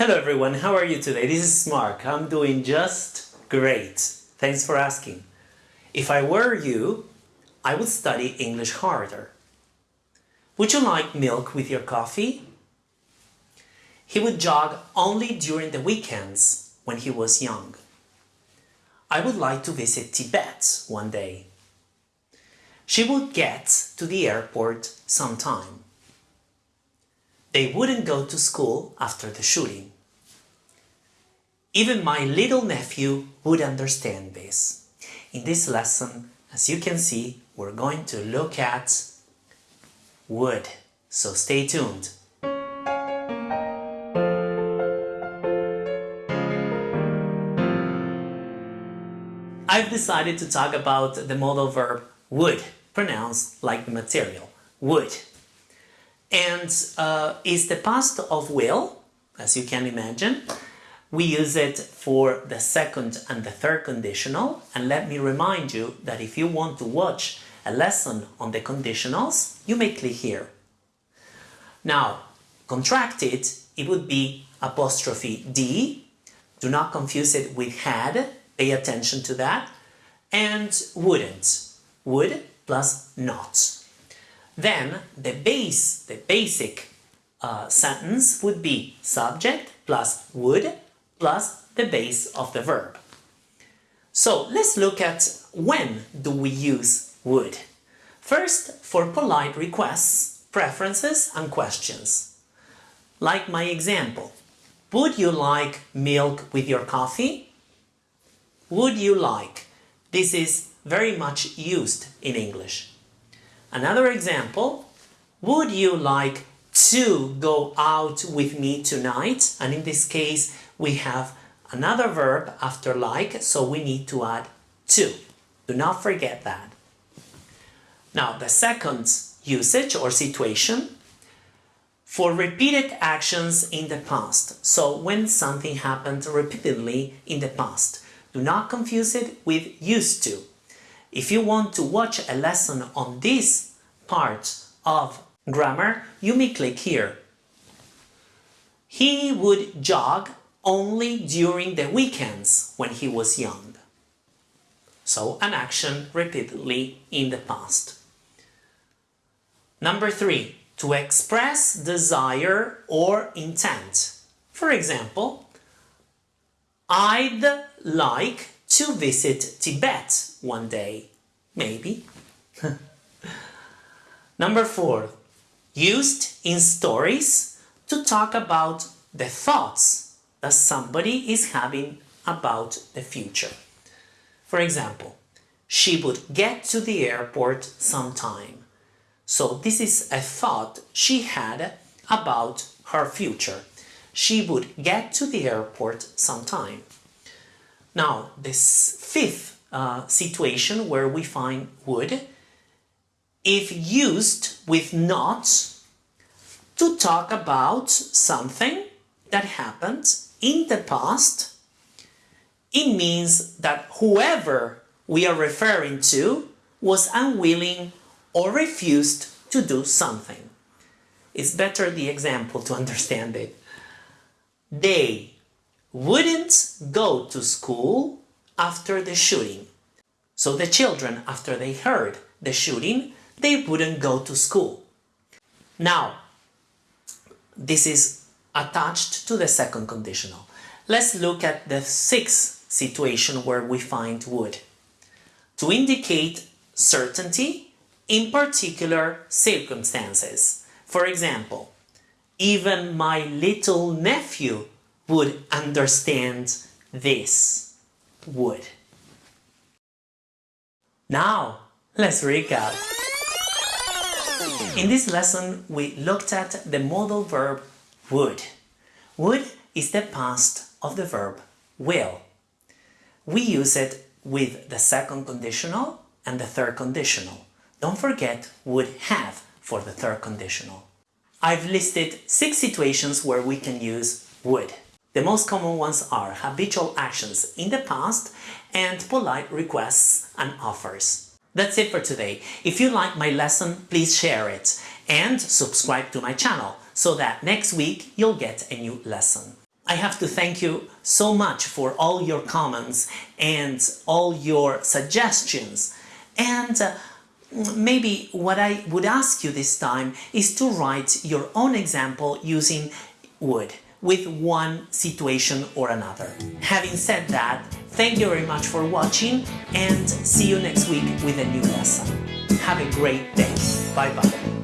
Hello everyone, how are you today? This is Mark. I'm doing just great. Thanks for asking. If I were you, I would study English harder. Would you like milk with your coffee? He would jog only during the weekends when he was young. I would like to visit Tibet one day. She would get to the airport sometime. They wouldn't go to school after the shooting. Even my little nephew would understand this. In this lesson, as you can see, we're going to look at would. So stay tuned. I've decided to talk about the modal verb wood, pronounced like the material, would and uh, is the past of will, as you can imagine. We use it for the second and the third conditional, and let me remind you that if you want to watch a lesson on the conditionals, you may click here. Now, contracted, it would be apostrophe D, do not confuse it with had, pay attention to that, and wouldn't, would plus not. Then the base, the basic uh, sentence would be subject plus would plus the base of the verb. So let's look at when do we use would. First, for polite requests, preferences and questions. Like my example, would you like milk with your coffee? Would you like? This is very much used in English. Another example, would you like to go out with me tonight? And in this case, we have another verb after like, so we need to add to. Do not forget that. Now, the second usage or situation for repeated actions in the past. So when something happened repeatedly in the past, do not confuse it with used to. If you want to watch a lesson on this part of grammar, you may click here. He would jog only during the weekends when he was young. So an action repeatedly in the past. Number three, to express desire or intent. For example, I'd like to visit Tibet one day. Maybe. Number four, used in stories to talk about the thoughts that somebody is having about the future. For example, she would get to the airport sometime. So this is a thought she had about her future. She would get to the airport sometime. Now, this fifth uh, situation where we find would, if used with not to talk about something that happened in the past, it means that whoever we are referring to was unwilling or refused to do something. It's better the example to understand it. They wouldn't go to school after the shooting. So the children, after they heard the shooting, they wouldn't go to school. Now, this is attached to the second conditional. Let's look at the sixth situation where we find would. To indicate certainty in particular circumstances. For example, even my little nephew would understand this. Would. Now, let's recap. In this lesson, we looked at the modal verb would. Would is the past of the verb will. We use it with the second conditional and the third conditional. Don't forget would have for the third conditional. I've listed six situations where we can use would. The most common ones are habitual actions in the past and polite requests and offers. That's it for today. If you like my lesson, please share it and subscribe to my channel so that next week you'll get a new lesson. I have to thank you so much for all your comments and all your suggestions. And uh, maybe what I would ask you this time is to write your own example using would with one situation or another. Having said that, thank you very much for watching and see you next week with a new lesson. Have a great day. Bye bye.